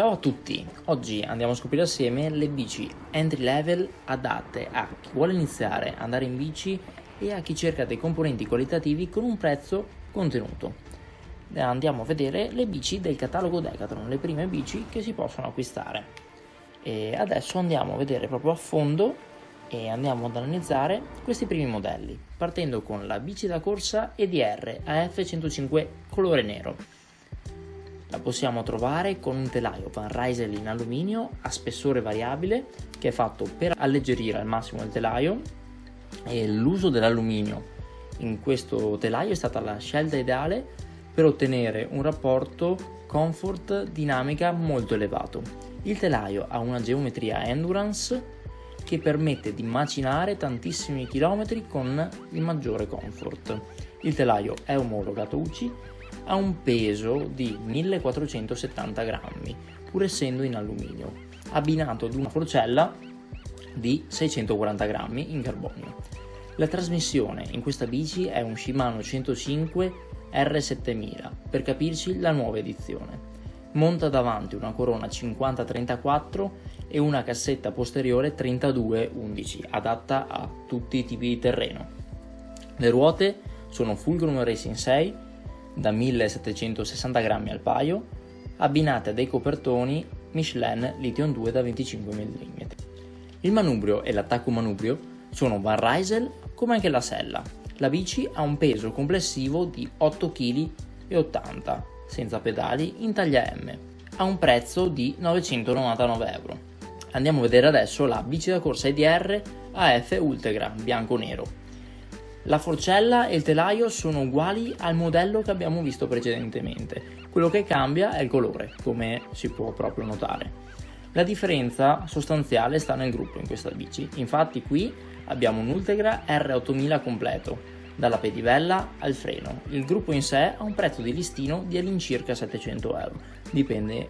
Ciao a tutti, oggi andiamo a scoprire assieme le bici entry level adatte a chi vuole iniziare ad andare in bici e a chi cerca dei componenti qualitativi con un prezzo contenuto. Andiamo a vedere le bici del catalogo Decathlon, le prime bici che si possono acquistare. E adesso andiamo a vedere proprio a fondo e andiamo ad analizzare questi primi modelli, partendo con la bici da corsa EDR AF105 colore nero la possiamo trovare con un telaio Van Rysel in alluminio a spessore variabile che è fatto per alleggerire al massimo il telaio e l'uso dell'alluminio in questo telaio è stata la scelta ideale per ottenere un rapporto comfort dinamica molto elevato. Il telaio ha una geometria endurance che permette di macinare tantissimi chilometri con il maggiore comfort. Il telaio è omologato UCI ha un peso di 1470 grammi, pur essendo in alluminio, abbinato ad una forcella di 640 grammi in carbonio. La trasmissione in questa bici è un Shimano 105 R7000, per capirci la nuova edizione. Monta davanti una corona 50-34 e una cassetta posteriore 32-11, adatta a tutti i tipi di terreno. Le ruote sono Fulcrum Racing 6 da 1760 grammi al paio, abbinate a dei copertoni Michelin Lithium 2 da 25 mm. Il manubrio e l'attacco manubrio sono Van Rysel come anche la sella. La bici ha un peso complessivo di 8,80 kg, senza pedali, in taglia M, a un prezzo di 999 euro. Andiamo a vedere adesso la bici da corsa IDR AF Ultegra bianco-nero la forcella e il telaio sono uguali al modello che abbiamo visto precedentemente, quello che cambia è il colore, come si può proprio notare. La differenza sostanziale sta nel gruppo in questa bici, infatti qui abbiamo un Ultegra R8000 completo, dalla pedivella al freno. Il gruppo in sé ha un prezzo di listino di all'incirca 700 euro, dipende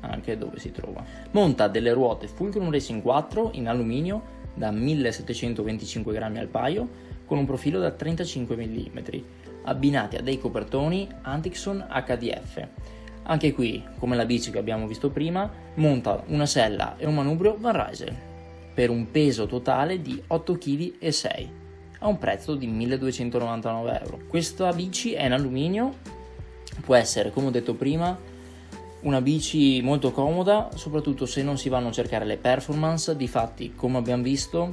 anche dove si trova. Monta delle ruote Fulcrum Racing 4 in alluminio da 1725 grammi al paio con un profilo da 35 mm, abbinati a dei copertoni Antixon HDF. Anche qui, come la bici che abbiamo visto prima, monta una sella e un manubrio Van Rysel per un peso totale di 8,6 kg a un prezzo di 1299 euro. Questa bici è in alluminio, può essere, come ho detto prima, una bici molto comoda, soprattutto se non si vanno a cercare le performance, difatti, come abbiamo visto,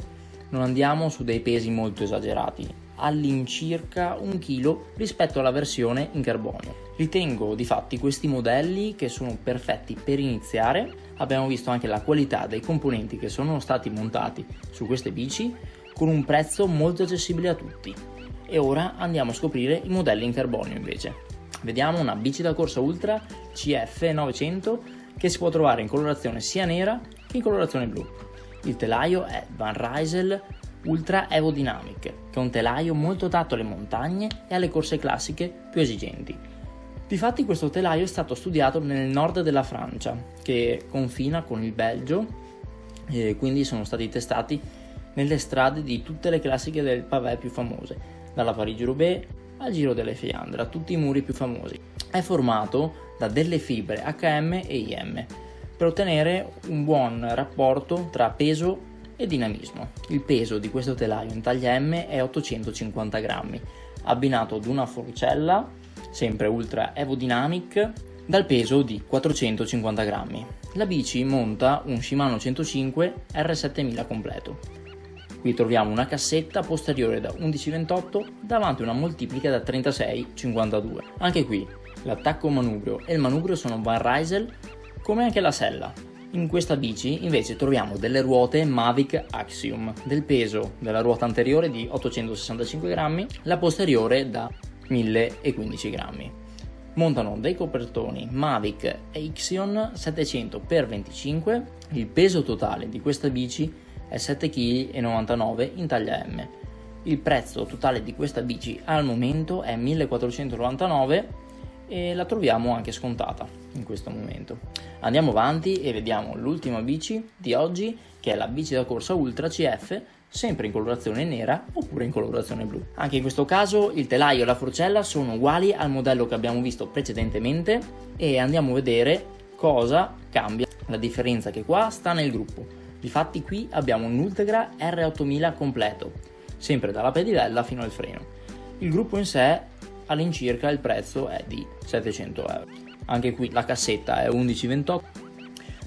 non andiamo su dei pesi molto esagerati, all'incirca un chilo rispetto alla versione in carbonio. Ritengo di fatti questi modelli che sono perfetti per iniziare, abbiamo visto anche la qualità dei componenti che sono stati montati su queste bici con un prezzo molto accessibile a tutti. E ora andiamo a scoprire i modelli in carbonio invece. Vediamo una bici da corsa ultra CF 900 che si può trovare in colorazione sia nera che in colorazione blu. Il telaio è Van Rysel Ultra Aerodynamic, che è un telaio molto adatto alle montagne e alle corse classiche più esigenti. Difatti questo telaio è stato studiato nel nord della Francia, che confina con il Belgio, e quindi sono stati testati nelle strade di tutte le classiche del pavé più famose, dalla Parigi-Roubaix al Giro delle Fiandre, a tutti i muri più famosi. È formato da delle fibre HM e IM, per ottenere un buon rapporto tra peso e dinamismo. Il peso di questo telaio in taglia M è 850 grammi, abbinato ad una forcella, sempre ultra aerodynamic, dal peso di 450 grammi. La bici monta un Shimano 105 R7000 completo. Qui troviamo una cassetta posteriore da 11,28 davanti una moltiplica da 36,52. Anche qui l'attacco manubrio e il manubrio sono Van Rysel come anche la sella. In questa bici invece troviamo delle ruote Mavic Axiom del peso della ruota anteriore di 865 grammi, la posteriore da 1015 grammi. Montano dei copertoni Mavic Axion 700x25, il peso totale di questa bici è 7,99 kg in taglia M. Il prezzo totale di questa bici al momento è 1499 e la troviamo anche scontata in questo momento. Andiamo avanti e vediamo l'ultima bici di oggi che è la bici da corsa Ultra CF sempre in colorazione nera oppure in colorazione blu. Anche in questo caso il telaio e la forcella sono uguali al modello che abbiamo visto precedentemente e andiamo a vedere Cosa cambia? La differenza che qua sta nel gruppo. Difatti qui abbiamo un Ultegra R8000 completo, sempre dalla pedilella fino al freno. Il gruppo in sé all'incirca il prezzo è di 700 euro. Anche qui la cassetta è 1128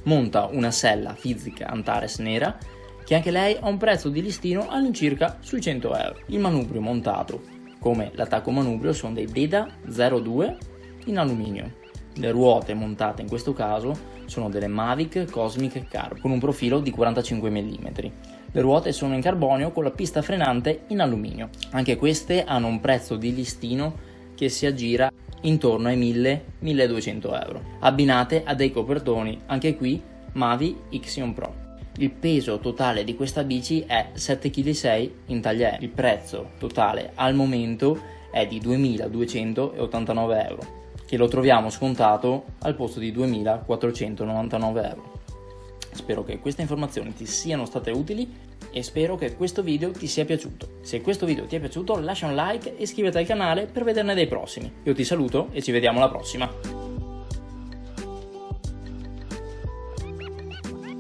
monta una sella fisica Antares nera che anche lei ha un prezzo di listino all'incirca sui 100 euro. Il manubrio montato, come l'attacco manubrio, sono dei Beda 02 in alluminio. Le ruote montate in questo caso sono delle Mavic Cosmic Carb con un profilo di 45 mm. Le ruote sono in carbonio con la pista frenante in alluminio. Anche queste hanno un prezzo di listino che si aggira intorno ai 1000-1200 euro, abbinate a dei copertoni, anche qui Mavi Ixion Pro. Il peso totale di questa bici è 7,6 kg in taglia E. Il prezzo totale al momento è di 2.289 euro, che lo troviamo scontato al posto di 2.499 euro. Spero che queste informazioni ti siano state utili e spero che questo video ti sia piaciuto. Se questo video ti è piaciuto lascia un like e iscriviti al canale per vederne dei prossimi. Io ti saluto e ci vediamo alla prossima.